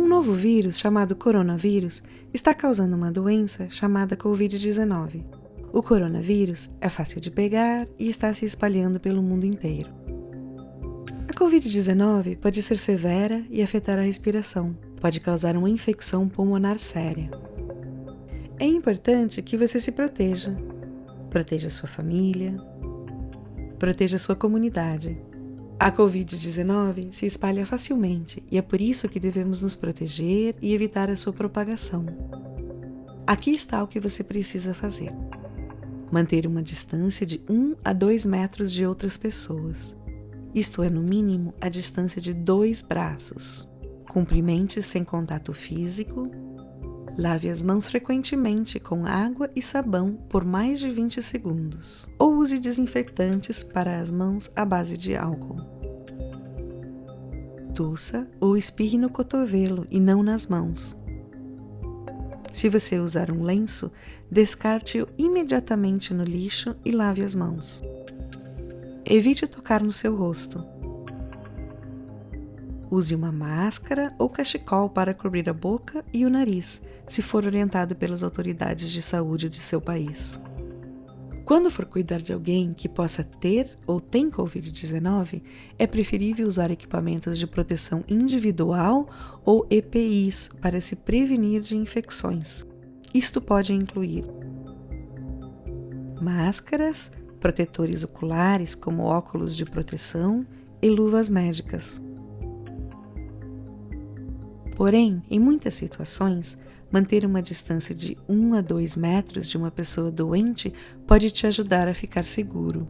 Um novo vírus, chamado coronavírus, está causando uma doença chamada Covid-19. O coronavírus é fácil de pegar e está se espalhando pelo mundo inteiro. A Covid-19 pode ser severa e afetar a respiração, pode causar uma infecção pulmonar séria. É importante que você se proteja. Proteja sua família, proteja sua comunidade a Covid-19 se espalha facilmente e é por isso que devemos nos proteger e evitar a sua propagação. Aqui está o que você precisa fazer: manter uma distância de 1 a 2 metros de outras pessoas, isto é, no mínimo, a distância de dois braços. Cumprimente sem contato físico. Lave as mãos frequentemente com água e sabão por mais de 20 segundos, ou use desinfetantes para as mãos à base de álcool. Ou espirre no cotovelo e não nas mãos. Se você usar um lenço, descarte-o imediatamente no lixo e lave as mãos. Evite tocar no seu rosto. Use uma máscara ou cachecol para cobrir a boca e o nariz, se for orientado pelas autoridades de saúde de seu país. Quando for cuidar de alguém que possa ter ou tem Covid-19, é preferível usar equipamentos de proteção individual ou EPIs para se prevenir de infecções. Isto pode incluir máscaras, protetores oculares como óculos de proteção e luvas médicas. Porém, em muitas situações, manter uma distância de 1 a 2 metros de uma pessoa doente pode te ajudar a ficar seguro.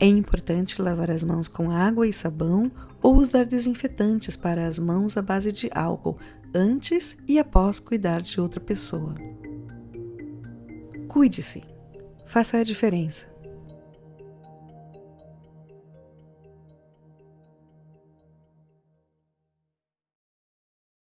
É importante lavar as mãos com água e sabão ou usar desinfetantes para as mãos à base de álcool antes e após cuidar de outra pessoa. Cuide-se. Faça a diferença.